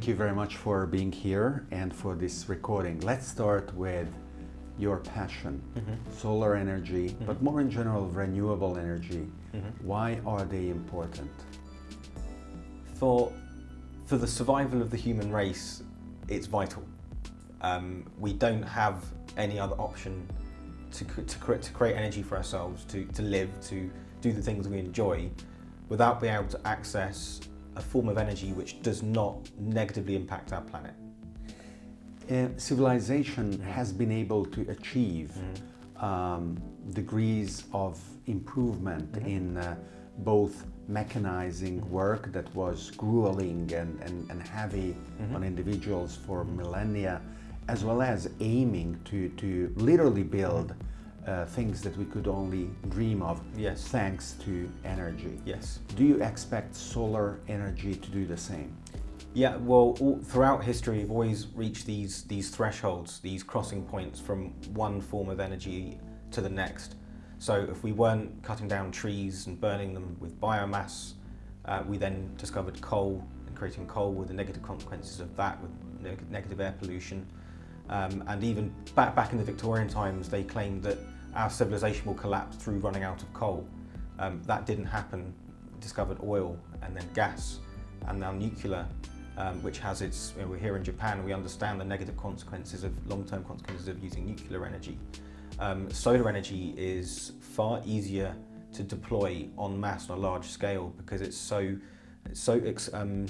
thank you very much for being here and for this recording. Let's start with your passion, mm-hmm. solar energy, mm-hmm. but more in general, renewable energy. Mm-hmm. Why are they important? For, for the survival of the human race, it's vital. Um, we don't have any other option to, to, create, to create energy for ourselves, to, to live, to do the things we enjoy, without being able to access a form of energy which does not negatively impact our planet. Uh, civilization mm. has been able to achieve mm. um, degrees of improvement mm. in uh, both mechanizing mm-hmm. work that was grueling and, and, and heavy -hmm. on individuals for millennia, as well as aiming to, to literally build uh, things that we could only dream of yes. thanks to energy. Yes. Do you expect solar energy to do the same? Yeah, well, all, throughout history, we've always reached these, these thresholds, these crossing points from one form of energy to the next. So if we weren't cutting down trees and burning them with biomass, uh, we then discovered coal and creating coal with the negative consequences of that, with negative air pollution. Um, and even back, back in the Victorian times, they claimed that our civilization will collapse through running out of coal. Um, that didn't happen. Discovered oil and then gas and now nuclear, um, which has its, you know, we're here in Japan, we understand the negative consequences of long-term consequences of using nuclear energy. Um, solar energy is far easier to deploy en masse on a large scale because it's so, it's so um,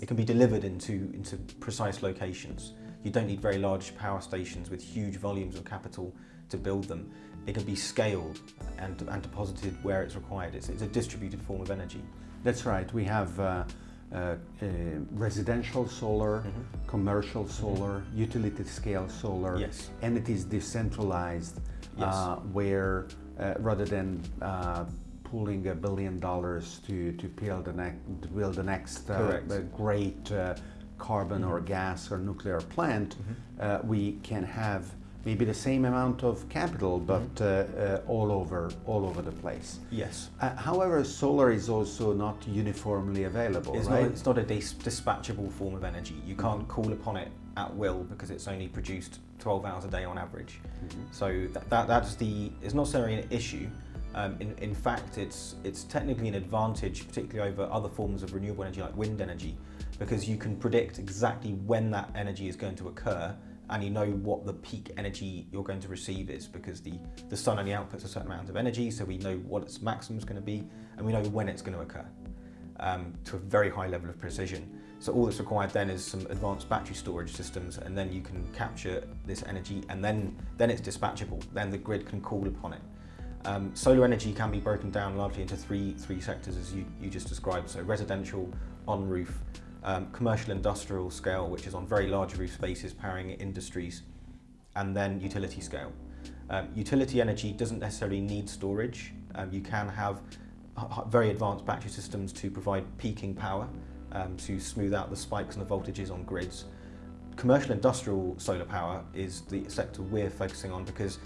it can be delivered into, into precise locations. You don't need very large power stations with huge volumes of capital to build them. It can be scaled and, and deposited where it's required. It's, it's a distributed form of energy. That's right. We have uh, uh, uh, residential solar, mm -hmm. commercial mm-hmm. solar, mm -hmm. utility scale solar, yes. and it is decentralized yes. Uh, where uh, rather than uh, pooling a billion dollars to, to build the, ne to build the next great carbon mm -hmm. or gas or nuclear plant, mm -hmm. we can have maybe the same amount of capital, mm-hmm. but mm -hmm. all over all over the place. Yes. Uh, however, solar is also not uniformly available. It's right? not. It's not a dis dispatchable form of energy. You can't mm-hmm. call upon it at will because it's only produced 12 hours a day on average. Mm-hmm. So that, that that's the. It's not necessarily an issue. Um, in, in fact, it's, it's technically an advantage, particularly over other forms of renewable energy like wind energy, because you can predict exactly when that energy is going to occur and you know what the peak energy you're going to receive is because the, the sun only outputs a certain amount of energy, so we know what its maximum is going to be and we know when it's going to occur um, to a very high level of precision. So all that's required then is some advanced battery storage systems and then you can capture this energy and then, then it's dispatchable, then the grid can call upon it. Um, solar energy can be broken down largely into three, three sectors as you, you just described, so residential, on-roof, um, commercial industrial scale, which is on very large roof spaces powering industries, and then utility scale. Um, utility energy doesn't necessarily need storage. Um, you can have very advanced battery systems to provide peaking power um, to smooth out the spikes and the voltages on grids. Commercial industrial solar power is the sector we're focusing on because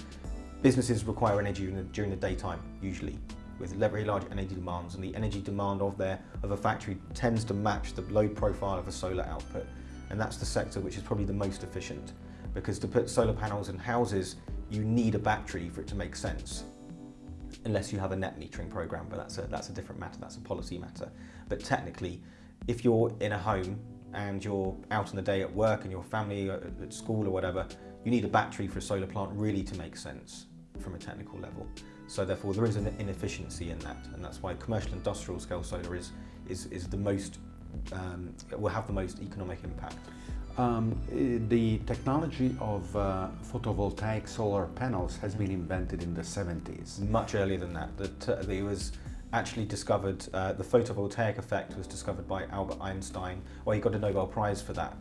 businesses require energy during the, during the daytime, usually with very large energy demands and the energy demand of their of a factory tends to match the load profile of a solar output. And that's the sector which is probably the most efficient because to put solar panels in houses you need a battery for it to make sense. Unless you have a net metering program but that's a, that's a different matter that's a policy matter. But technically if you're in a home and you're out in the day at work and your family at school or whatever you need a battery for a solar plant really to make sense from a technical level. So therefore there is an inefficiency in that and that's why commercial industrial scale solar is, is, is the most, um, will have the most economic impact. Um, the technology of uh, photovoltaic solar panels has been invented in the 70s. Much earlier than that. That it was actually discovered, uh, the photovoltaic effect was discovered by Albert Einstein, well he got a Nobel Prize for that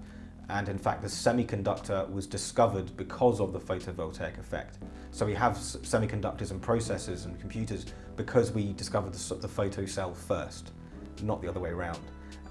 and in fact the semiconductor was discovered because of the photovoltaic effect. So we have semiconductors and processors and computers because we discovered the, the photo cell first, not the other way around.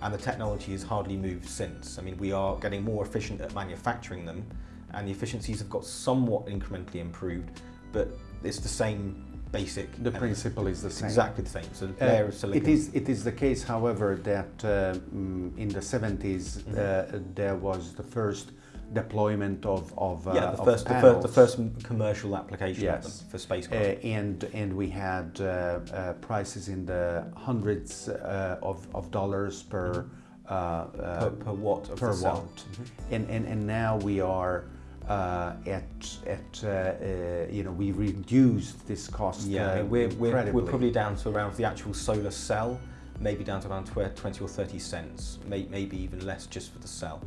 And the technology has hardly moved since. I mean, we are getting more efficient at manufacturing them and the efficiencies have got somewhat incrementally improved, but it's the same basic. The principle is the same. exactly the same. So Uh, layer of silicon. It is, it is the case, however, that uh, mm, in the 70s Mhm. uh, there was the first deployment of, of, uh, yeah, the first, the first, the first commercial application Yes. for Uh, spacecraft. and and we had uh, uh, prices in the hundreds uh, of, of dollars per uh, uh, per, per watt of per the cell. watt, and, and and now we are uh, at at uh, uh, you know we reduced this cost Yeah, uh, we're, we're, we're probably down to around the actual solar cell, maybe down to around 20 or 30 cents, may, maybe even less just for the cell.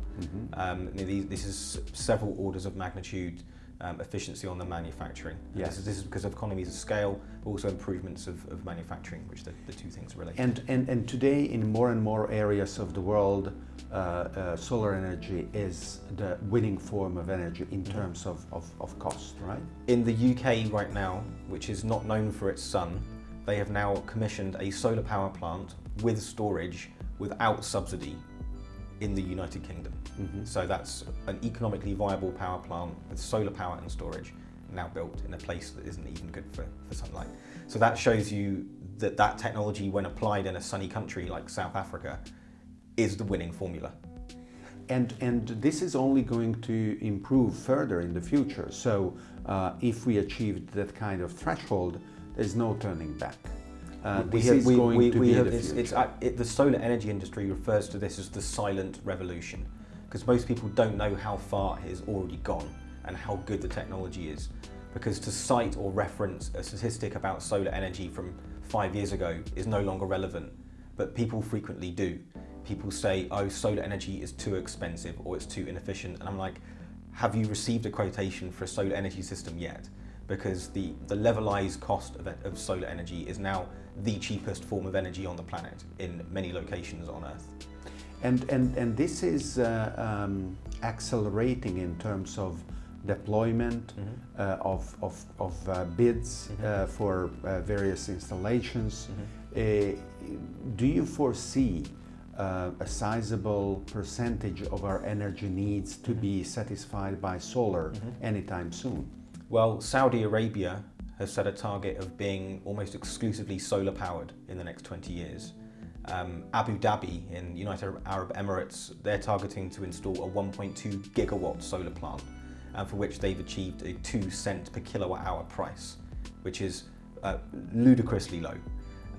Um, I mean, these- this is several orders of magnitude um, efficiency on the manufacturing. Yes. This is, this is because of economies of scale, but also improvements of, of manufacturing, which the, the two things are related. And, and, and today, in more and more areas of the world, uh, uh, solar energy is the winning form of energy in Mhm. terms of, of, of cost, right? In the UK right now, which is not known for its sun, they have now commissioned a solar power plant with storage without subsidy in the United Kingdom. Mhm. So that's an economically viable power plant with solar power and storage now built in a place that isn't even good for, for sunlight. So that shows you that that technology, when applied in a sunny country like South Africa, is the winning formula. And, and this is only going to improve further in the future. So uh, if we achieved that kind of threshold, there's no turning back. Uh, We this have- is we- we- to we be have- the it's, it's, it, the solar energy industry refers to this as the silent revolution because most people don't know how far it has already gone and how good the technology is. Because to cite or reference a statistic about solar energy from five years ago is no longer relevant, but people frequently do. People say, oh, solar energy is too expensive or it's too inefficient. And I'm like, have you received a quotation for a solar energy system yet? Because the, the levelized cost of, of solar energy is now the cheapest form of energy on the planet in many locations on Earth. And, and, and this is uh, um, accelerating in terms of deployment Mm-hmm. uh, of, of, of uh, bids Mhm. uh, for uh, various installations. Mm-hmm. Uh, do you foresee uh, a sizable percentage of our energy needs to Mhm. be satisfied by solar Mhm. anytime soon? Well, Saudi Arabia has set a target of being almost exclusively solar powered in the next 20 years. Um, Abu Dhabi in United Arab Emirates, they're targeting to install a 1.2 gigawatt solar plant, and for which they've achieved a 2 cent per kilowatt hour price, which is uh, ludicrously low.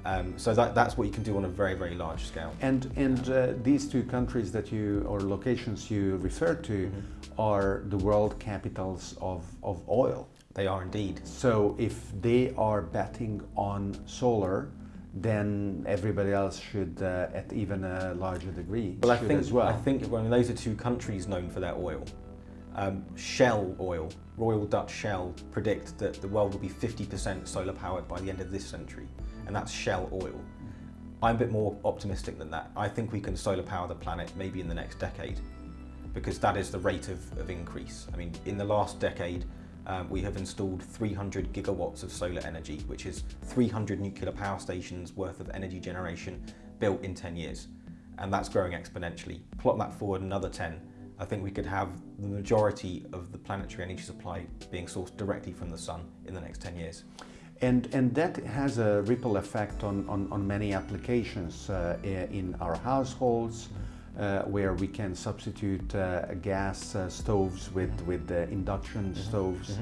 Um, so that, that's what you can do on a very, very large scale. And, and uh, these two countries that you, or locations you refer to, Mhm. are the world capitals of, of oil. They are indeed. So if they are betting on solar, then everybody else should, uh, at even a larger degree, Well, I think as well. I think well, those are two countries known for their oil. Um, Shell oil, Royal Dutch Shell, predict that the world will be 50% solar powered by the end of this century, and that's Shell oil. I'm a bit more optimistic than that. I think we can solar power the planet maybe in the next decade, because that is the rate of, of increase. I mean, in the last decade, um, we have installed 300 gigawatts of solar energy, which is 300 nuclear power stations worth of energy generation built in 10 years. And that's growing exponentially. Plot that forward another 10, I think we could have the majority of the planetary energy supply being sourced directly from the sun in the next 10 years. And, and that has a ripple effect on, on, on many applications uh, in our households, uh, where we can substitute uh, gas uh, stoves with, with uh, induction stoves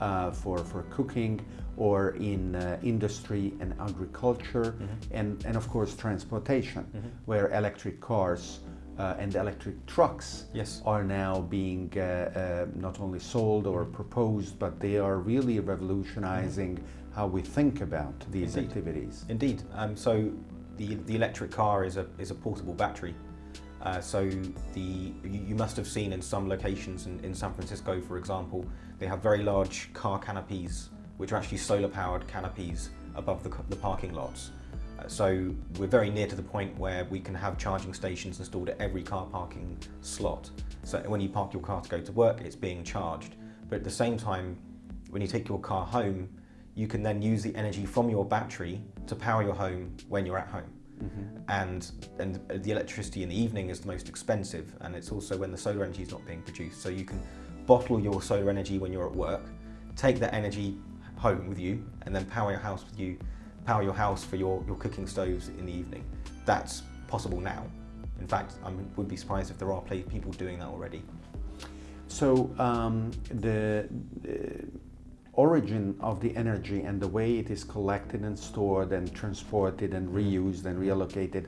uh, for, for cooking, or in uh, industry and agriculture, and, and of course transportation, where electric cars uh, and electric trucks Yes. are now being uh, uh, not only sold or proposed, but they are really revolutionizing how we think about these Indeed. activities. Indeed. Um, so the, the electric car is a, is a portable battery. Uh, so the, you, you must have seen in some locations in, in San Francisco, for example, they have very large car canopies, which are actually solar powered canopies above the, the parking lots. Uh, so we're very near to the point where we can have charging stations installed at every car parking slot. So when you park your car to go to work, it's being charged. But at the same time, when you take your car home, you can then use the energy from your battery to power your home when you're at home. And, and the electricity in the evening is the most expensive, and it's also when the solar energy is not being produced. So you can bottle your solar energy when you're at work, take that energy, home with you and then power your house with you, power your house for your, your cooking stoves in the evening. That's possible now. In fact, I would be surprised if there are people doing that already. So um, the, the origin of the energy and the way it is collected and stored and transported and reused and reallocated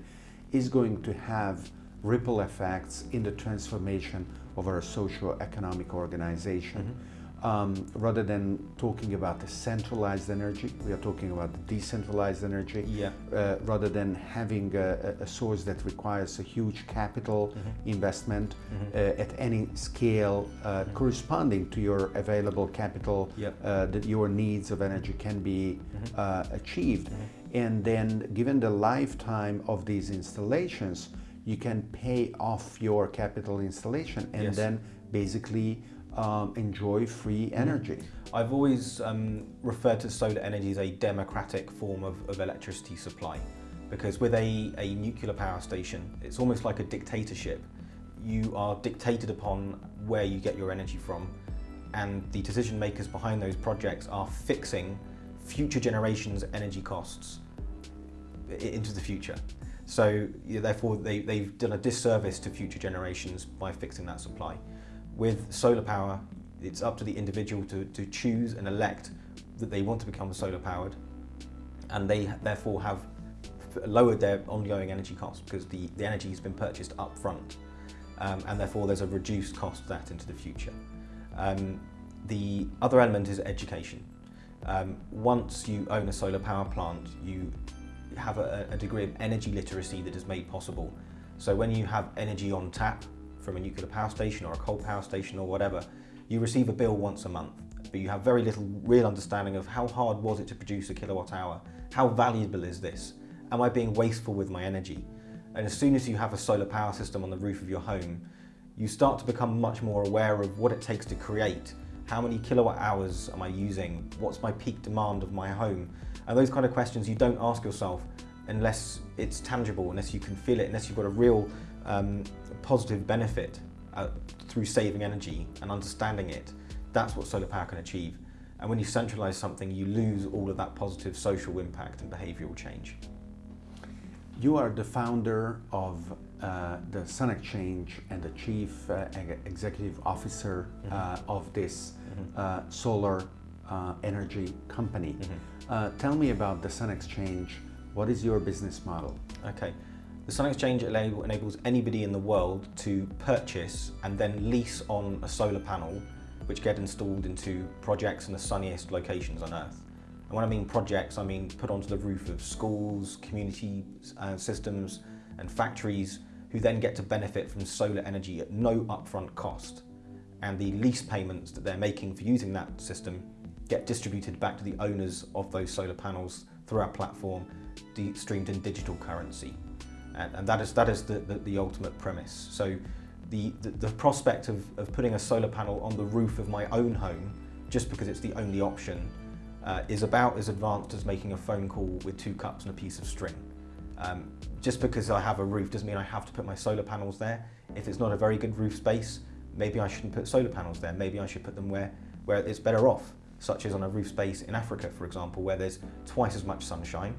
is going to have ripple effects in the transformation of our socio-economic organization. Mm -hmm um, rather than talking about the centralized energy, we are talking about the decentralized energy. Yeah. Uh, rather than having a, a, source that requires a huge capital mm-hmm. investment mm-hmm. Uh, at any scale uh, mm-hmm. corresponding to your available capital, yep. Uh, that your needs of energy can be mm-hmm. uh, achieved. Mm-hmm. And then, given the lifetime of these installations, you can pay off your capital installation and yes. then basically um, enjoy free mm-hmm. energy. I've always um, referred to solar energy as a democratic form of, of electricity supply because with a, a nuclear power station, it's almost like a dictatorship. You are dictated upon where you get your energy from and the decision makers behind those projects are fixing future generations' energy costs into the future. So therefore they, they've done a disservice to future generations by fixing that supply. With solar power, it's up to the individual to, to choose and elect that they want to become solar powered and they therefore have lowered their ongoing energy costs because the, the energy has been purchased up front um, and therefore there's a reduced cost of that into the future. Um, the other element is education. Um, once you own a solar power plant, you have a, a degree of energy literacy that is made possible. So when you have energy on tap, from a nuclear power station or a coal power station or whatever, you receive a bill once a month, but you have very little real understanding of how hard was it to produce a kilowatt hour? How valuable is this? Am I being wasteful with my energy? And as soon as you have a solar power system on the roof of your home, you start to become much more aware of what it takes to create. How many kilowatt hours am I using? What's my peak demand of my home? And those kind of questions you don't ask yourself unless it's tangible, unless you can feel it, unless you've got a real um, positive benefit uh, through saving energy and understanding it, that's what solar power can achieve. And when you centralize something, you lose all of that positive social impact and behavioral change. You are the founder of uh, the Sun Exchange and the chief uh, executive officer mm -hmm. of this mm -hmm. solar uh, energy company. Mm -hmm. tell me about the Sun Exchange. What is your business model? Okay. The Sun Exchange enables anybody in the world to purchase and then lease on a solar panel which get installed into projects in the sunniest locations on Earth. And when I mean projects, I mean put onto the roof of schools, community uh, systems and factories who then get to benefit from solar energy at no upfront cost. And the lease payments that they're making for using that system get distributed back to the owners of those solar panels through our platform, streamed in digital currency and, and that is that is the, the, the ultimate premise. So the, the, the prospect of, of putting a solar panel on the roof of my own home, just because it's the only option, uh, is about as advanced as making a phone call with two cups and a piece of string. Um, just because I have a roof doesn't mean I have to put my solar panels there. If it's not a very good roof space, maybe I shouldn't put solar panels there. Maybe I should put them where, where it's better off, such as on a roof space in Africa, for example, where there's twice as much sunshine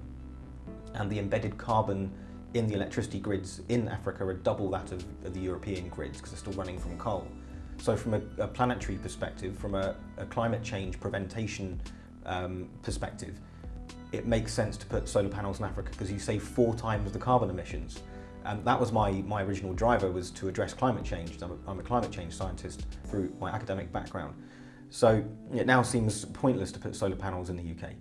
and the embedded carbon in the electricity grids in Africa are double that of, the European grids because they're still running from coal. So from a, a planetary perspective, from a, a climate change prevention um, perspective, it makes sense to put solar panels in Africa because you save four times the carbon emissions. And that was my, my original driver was to address climate change. I'm a, I'm a climate change scientist through my academic background. So it now seems pointless to put solar panels in the UK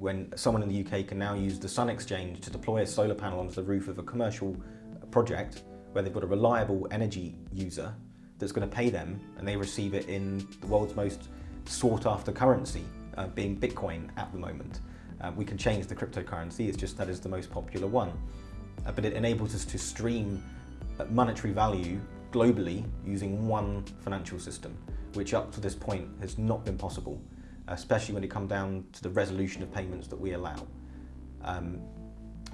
when someone in the UK can now use the Sun Exchange to deploy a solar panel onto the roof of a commercial project where they've got a reliable energy user that's going to pay them and they receive it in the world's most sought after currency, uh, being Bitcoin at the moment. Uh, we can change the cryptocurrency, it's just that is the most popular one. Uh, but it enables us to stream uh, monetary value globally using one financial system, which up to this point has not been possible especially when it comes down to the resolution of payments that we allow. Um,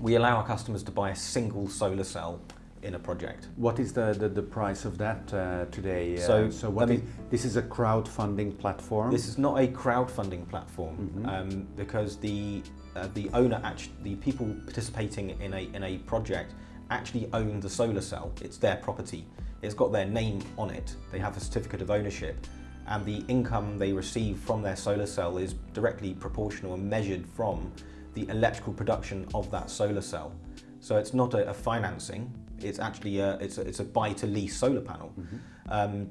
we allow our customers to buy a single solar cell in a project. What is the, the, the price of that uh, today? So, uh, so what let is, this is a crowdfunding platform? This is not a crowdfunding platform Mhm. um, because the uh, the owner, actually, the people participating in a in a project actually own the solar cell. It's their property. It's got their name on it. They have a certificate of ownership, and the income they receive from their solar cell is directly proportional and measured from the electrical production of that solar cell. So it's not a, a financing. It's actually a, it's a, it's a buy to lease solar panel. Um,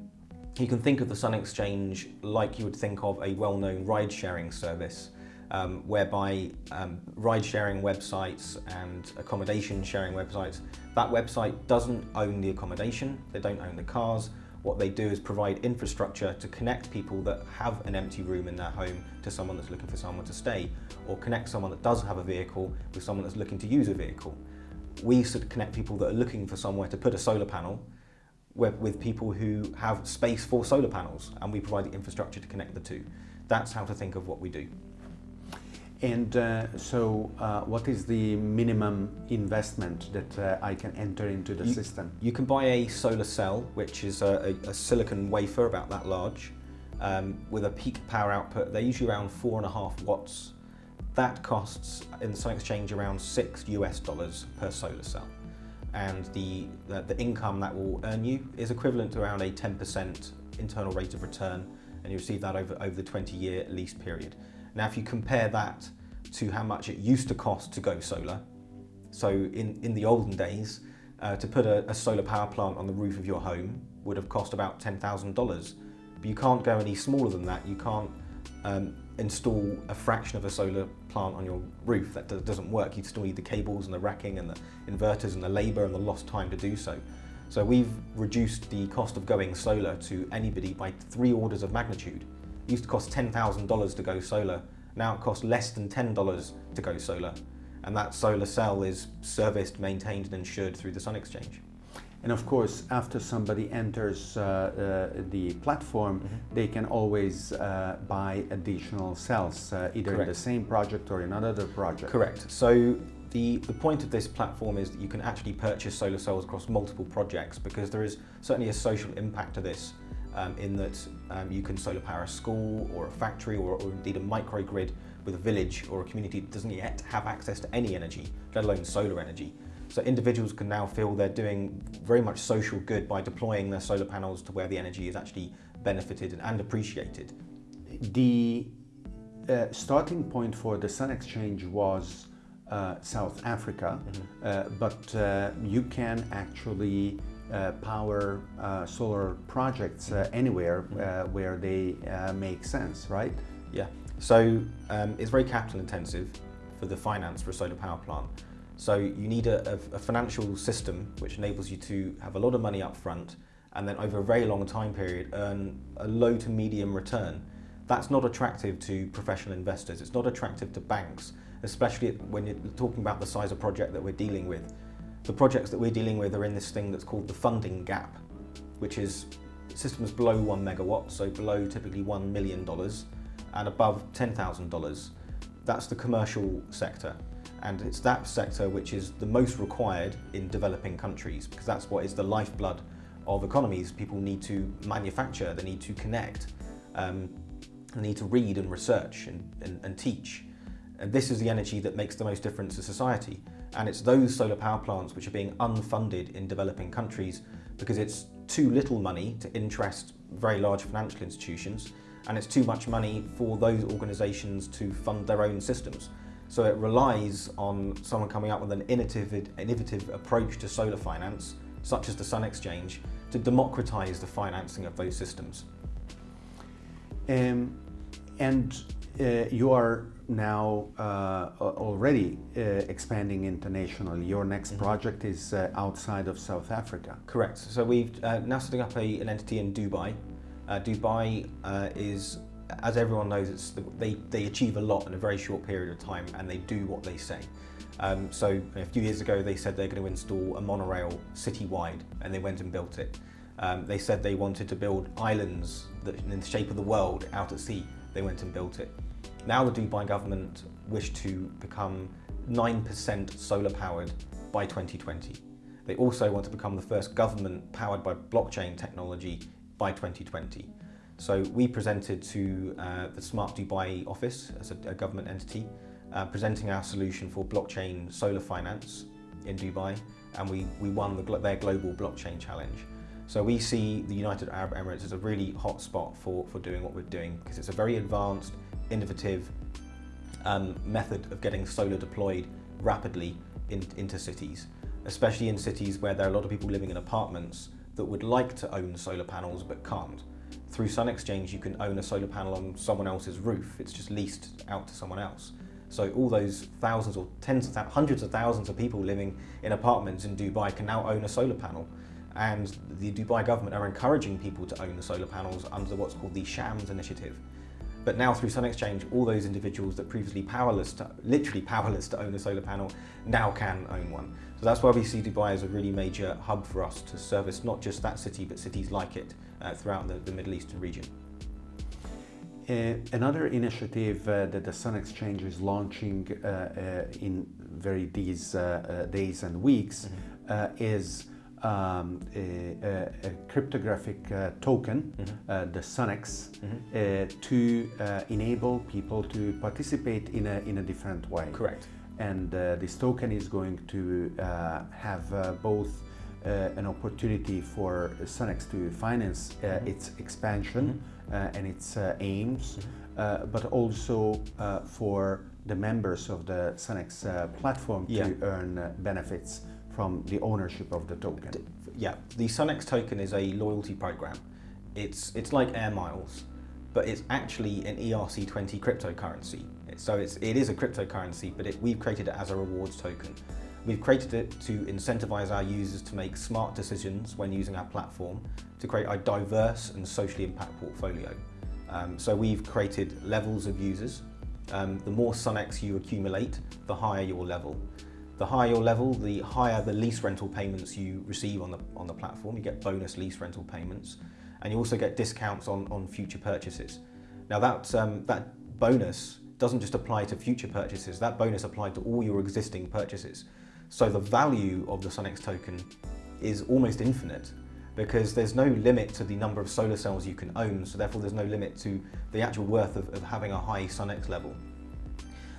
you can think of the Sun Exchange like you would think of a well-known ride-sharing service, um, whereby um, ride-sharing websites and accommodation sharing websites, that website doesn't own the accommodation, they don't own the cars. What they do is provide infrastructure to connect people that have an empty room in their home to someone that's looking for someone to stay, or connect someone that does have a vehicle with someone that's looking to use a vehicle. We sort of connect people that are looking for somewhere to put a solar panel with, with people who have space for solar panels and we provide the infrastructure to connect the two. That's how to think of what we do. And uh, so, uh, what is the minimum investment that uh, I can enter into the You- system? You can buy a solar cell, which is a, a, a silicon wafer about that large, um, with a peak power output. They're usually around four and a half watts. That costs in Sun Exchange around six US dollars per solar cell. And the, the, the income that will earn you is equivalent to around a 10% internal rate of return, and you receive that over, over the 20 year lease period. Now, if you compare that to how much it used to cost to go solar, so in, in the olden days, uh, to put a, a solar power plant on the roof of your home would have cost about $10,000. But you can't go any smaller than that. You can't um, install a fraction of a solar plant on your roof. That do- doesn't work. You still need the cables and the racking and the inverters and the labour and the lost time to do so. So we've reduced the cost of going solar to anybody by three orders of magnitude. It used to cost $10,000 to go solar. Now it costs less than $10 to go solar. And that solar cell is serviced, maintained and insured through the Sun Exchange. And of course, after somebody enters uh, uh, the platform, Mm-hmm. they can always uh, buy additional cells, uh, either in the same project or in another project. Correct. So the, the point of this platform is that you can actually purchase solar cells across multiple projects because there is certainly a social impact to this um, in that um, you can solar power a school or a factory or, or indeed a microgrid with a village or a community that doesn't yet have access to any energy, let alone solar energy. So individuals can now feel they're doing very much social good by deploying their solar panels to where the energy is actually benefited and, and appreciated. The uh, starting point for the Sun Exchange was uh, South Africa, Mm-hmm. uh, but uh, you can actually uh, power uh, solar projects uh, anywhere uh, where they uh, make sense, right? Yeah. So um, it's very capital intensive for the finance for a solar power plant. So you need a, a, a financial system which enables you to have a lot of money up front and then over a very long time period earn a low to medium return. That's not attractive to professional investors. It's not attractive to banks, especially when you're talking about the size of project that we're dealing with. The projects that we're dealing with are in this thing that's called the funding gap, which is systems below one megawatt, so below typically one million dollars, and above ten thousand dollars. That's the commercial sector, and it's that sector which is the most required in developing countries because that's what is the lifeblood of economies. People need to manufacture, they need to connect, um, they need to read and research and, and, and teach. And this is the energy that makes the most difference to society. And it's those solar power plants which are being unfunded in developing countries because it's too little money to interest very large financial institutions and it's too much money for those organisations to fund their own systems. So it relies on someone coming up with an innovative, innovative approach to solar finance, such as the Sun Exchange, to democratise the financing of those systems. Um, and uh, you are now uh, already uh, expanding internationally. Your next Mhm. project is uh, outside of South Africa. Correct. So we've uh, now setting up a, an entity in Dubai. Uh, Dubai uh, is, as everyone knows, it's the, they, they achieve a lot in a very short period of time and they do what they say. Um, so a few years ago they said they're going to install a monorail citywide and they went and built it. Um, they said they wanted to build islands that in the shape of the world out at sea. They went and built it. Now the Dubai government wish to become 9% solar powered by 2020. They also want to become the first government powered by blockchain technology by 2020. So we presented to uh, the Smart Dubai office as a, a government entity, uh, presenting our solution for blockchain solar finance in Dubai, and we, we won the, their global blockchain challenge. So we see the United Arab Emirates as a really hot spot for, for doing what we're doing because it's a very advanced, innovative um, method of getting solar deployed rapidly in, into cities, especially in cities where there are a lot of people living in apartments that would like to own solar panels but can't. Through Sun Exchange, you can own a solar panel on someone else's roof. It's just leased out to someone else. So all those thousands or tens of hundreds of thousands of people living in apartments in Dubai can now own a solar panel. And the Dubai government are encouraging people to own the solar panels under what's called the Shams initiative. But now through Sun Exchange, all those individuals that previously powerless, to, literally powerless to own a solar panel, now can own one. So that's why we see Dubai as a really major hub for us to service not just that city, but cities like it uh, throughout the, the, Middle Eastern region. Uh, another initiative uh, that the Sun Exchange is launching uh, uh, in very these uh, days and weeks mm -hmm. is um, a, a, cryptographic token, mm -hmm. the SunX, mm -hmm. to enable people to participate in a, in a different way. Correct. And this token is going to have both uh, an opportunity for SunX to finance uh, mm -hmm. its expansion mm -hmm. and its aims, mm -hmm. but also for the members of the SunX platform yeah. to earn benefits from the ownership of the token. Yeah, the SunX token is a loyalty program. It's, it's like Air Miles, but it's actually an ERC20 cryptocurrency. So it's, it is a cryptocurrency, but it, we've created it as a rewards token. We've created it to incentivize our users to make smart decisions when using our platform to create a diverse and socially impact portfolio. Um, so we've created levels of users. Um, the more SunX you accumulate, the higher your level. The higher your level, the higher the lease rental payments you receive on the, on the platform. You get bonus lease rental payments and you also get discounts on, on future purchases. Now that, um, that bonus doesn't just apply to future purchases, that bonus applies to all your existing purchases. So the value of the SunX token is almost infinite because there's no limit to the number of solar cells you can own, so therefore there's no limit to the actual worth of, of having a high SunX level.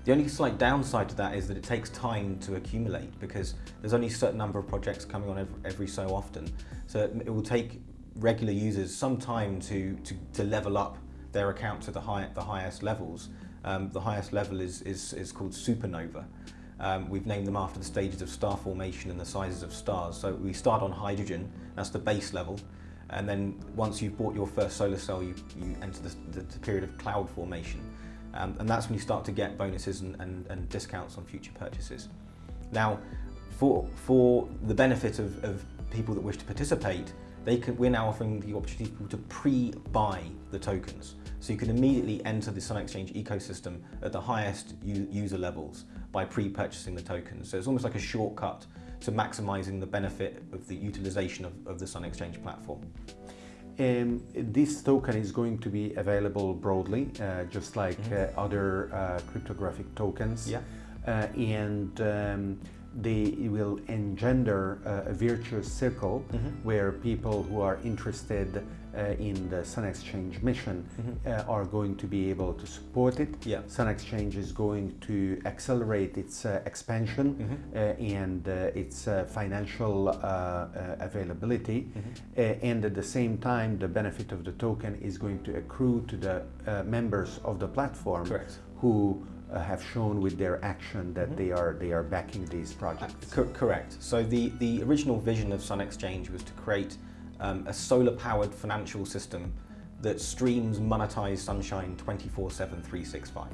The only slight downside to that is that it takes time to accumulate because there's only a certain number of projects coming on every, every so often. So it, will take regular users some time to, to, to level up their account to the, high, the highest levels. Um, the highest level is, is, is called supernova. Um, we've named them after the stages of star formation and the sizes of stars. So we start on hydrogen, that's the base level. And then once you've bought your first solar cell, you, you enter the, the, the period of cloud formation. And that's when you start to get bonuses and, and, and discounts on future purchases. Now, for, for the benefit of, of people that wish to participate, they can, we're now offering the opportunity for people to pre-buy the tokens. So you can immediately enter the Sun Exchange ecosystem at the highest user levels by pre-purchasing the tokens. So it's almost like a shortcut to maximizing the benefit of the utilization of, of the Sun Exchange platform. Um, this token is going to be available broadly, uh, just like mm -hmm. uh, other uh, cryptographic tokens. Yeah. Uh, and um, they will engender a virtuous circle mm -hmm. where people who are interested in the Sun Exchange mission mm -hmm. uh, are going to be able to support it. Yeah. Sun Exchange is going to accelerate its uh, expansion mm -hmm. and uh, its uh, financial availability. Mm-hmm. and at the same time, the benefit of the token is going to accrue to the members of the platform Correct. who uh, have shown with their action that mm -hmm. they are they are backing these projects. Co correct. So the the original vision of Sun Exchange was to create um, a solar powered financial system that streams monetized sunshine 24/7 365.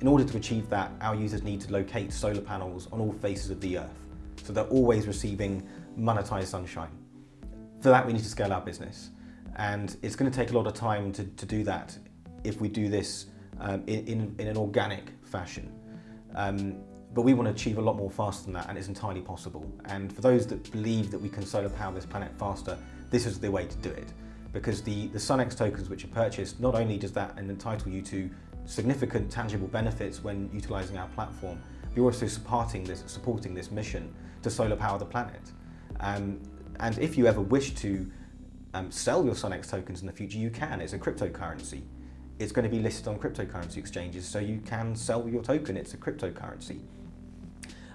In order to achieve that, our users need to locate solar panels on all faces of the earth. So they're always receiving monetized sunshine. For that, we need to scale our business. And it's going to take a lot of time to, to do that if we do this um, in, in, in, an organic fashion. Um, but we want to achieve a lot more faster than that and it's entirely possible. And for those that believe that we can solar power this planet faster, this is the way to do it. Because the, the SunX tokens which are purchased, not only does that entitle you to significant tangible benefits when utilizing our platform, but you're also supporting this, supporting this mission to solar power the planet. Um, and if you ever wish to um, sell your SunX tokens in the future, you can. It's a cryptocurrency. It's going to be listed on cryptocurrency exchanges, so you can sell your token. It's a cryptocurrency.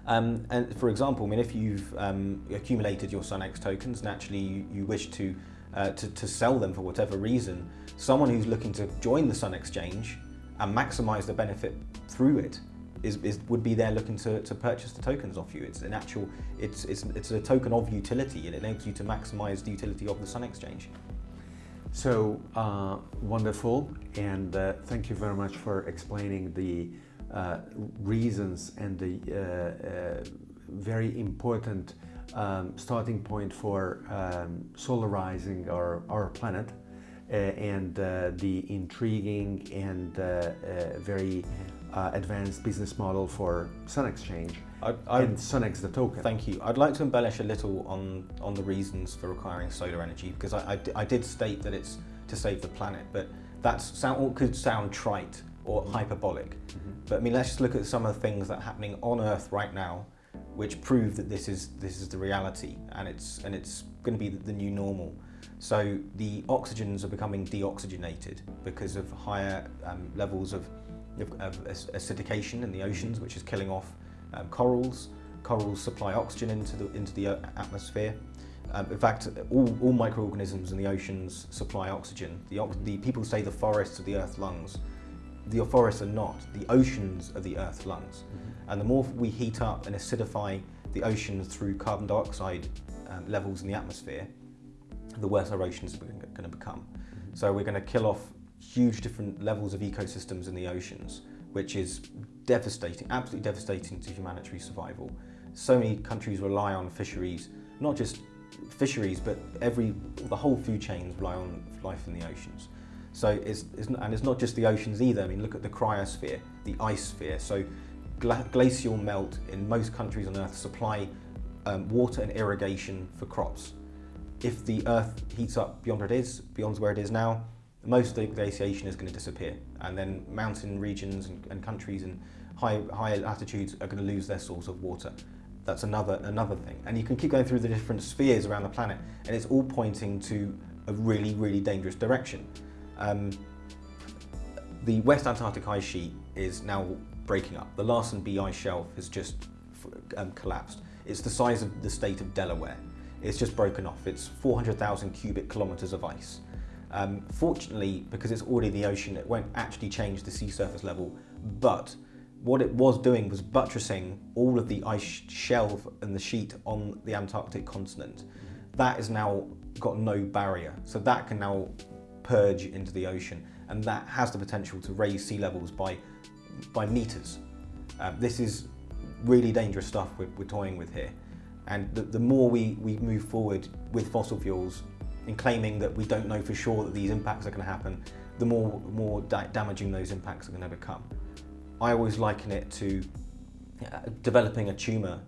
Um, and for example, I mean, if you've um, accumulated your SunX tokens, naturally you, you wish to, uh, to, to sell them for whatever reason, someone who's looking to join the Sun Exchange and maximize the benefit through it is, is, would be there looking to, to purchase the tokens off you. It's an actual, it's, it's, it's a token of utility and it enables you to maximize the utility of the Sun Exchange. So uh, wonderful, and uh, thank you very much for explaining the uh, reasons and the uh, uh, very important um, starting point for um, solarizing our, our planet uh, and the intriguing and very advanced business model for Sun Exchange I, I, and SunX the token. Thank you. I'd like to embellish a little on, on the reasons for requiring solar energy because I, I, I did state that it's to save the planet, but that sound, could sound trite or hyperbolic. Mm -hmm. But I mean, let's just look at some of the things that are happening on Earth right now, which prove that this is this is the reality, and it's and it's going to be the new normal. So the oxygens are becoming deoxygenated because of higher um, levels of, of, of, acidification in the oceans, which is killing off um, corals. Corals supply oxygen into the into the uh, atmosphere. Um, in fact, all, all microorganisms in the oceans supply oxygen. The, the people say the forests are the Earth's lungs the forests are not. The oceans are the Earth's lungs. Mm -hmm. And the more we heat up and acidify the oceans through carbon dioxide um, levels in the atmosphere, the worse our oceans are going to become. Mm -hmm. So we're going to kill off huge different levels of ecosystems in the oceans, which is devastating, absolutely devastating to humanitary survival. So many countries rely on fisheries, not just fisheries, but every the whole food chains rely on life in the oceans. So it's, it's, and it's not just the oceans either. I mean, look at the cryosphere, the ice sphere. So gla glacial melt in most countries on Earth supply um, water and irrigation for crops. If the Earth heats up beyond where it is, beyond where it is now, most of the glaciation is going to disappear. And then mountain regions and, and countries in high, high latitudes are going to lose their source of water. That's another, another thing. And you can keep going through the different spheres around the planet, and it's all pointing to a really, really dangerous direction. Um, the West Antarctic ice sheet is now breaking up. The Larsen B ice shelf has just um, collapsed. It's the size of the state of Delaware. It's just broken off. It's 400,000 cubic kilometers of ice. Um, fortunately, because it's already in the ocean, it won't actually change the sea surface level, but what it was doing was buttressing all of the ice shelf and the sheet on the Antarctic continent. That has now got no barrier, so that can now purge into the ocean and that has the potential to raise sea levels by, by meters. Um, this is really dangerous stuff we're, we're toying with here and the, the more we, we move forward with fossil fuels in claiming that we don't know for sure that these impacts are going to happen, the more, more da damaging those impacts are going to become. I always liken it to uh, developing a tumour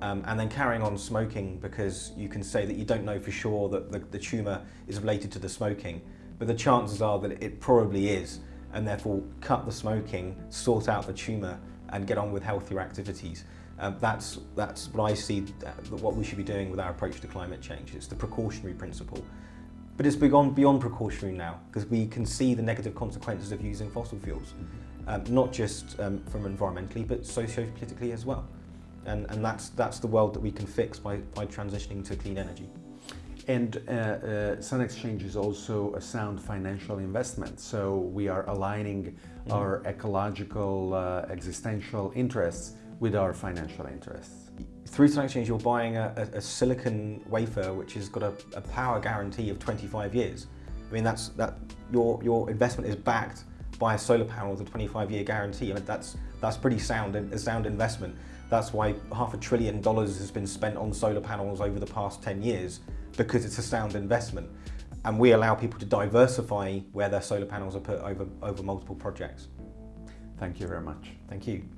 um, and then carrying on smoking because you can say that you don't know for sure that the, the tumour is related to the smoking but the chances are that it probably is, and therefore cut the smoking, sort out the tumour, and get on with healthier activities. Um, that's, that's what I see that what we should be doing with our approach to climate change. It's the precautionary principle. But it's beyond, beyond precautionary now, because we can see the negative consequences of using fossil fuels, um, not just um, from environmentally, but socio-politically as well. And, and that's, that's the world that we can fix by, by transitioning to clean energy. And uh, uh, Sun Exchange is also a sound financial investment. So we are aligning mm. our ecological, uh, existential interests with our financial interests. Through Sun Exchange, you're buying a, a, a silicon wafer which has got a, a, power guarantee of 25 years. I mean, that's that your your investment is backed by a solar panel with a 25 year guarantee. I mean, that's that's pretty sound a sound investment. That's why half a trillion dollars has been spent on solar panels over the past 10 years because it's a sound investment. And we allow people to diversify where their solar panels are put over, over multiple projects. Thank you very much. Thank you.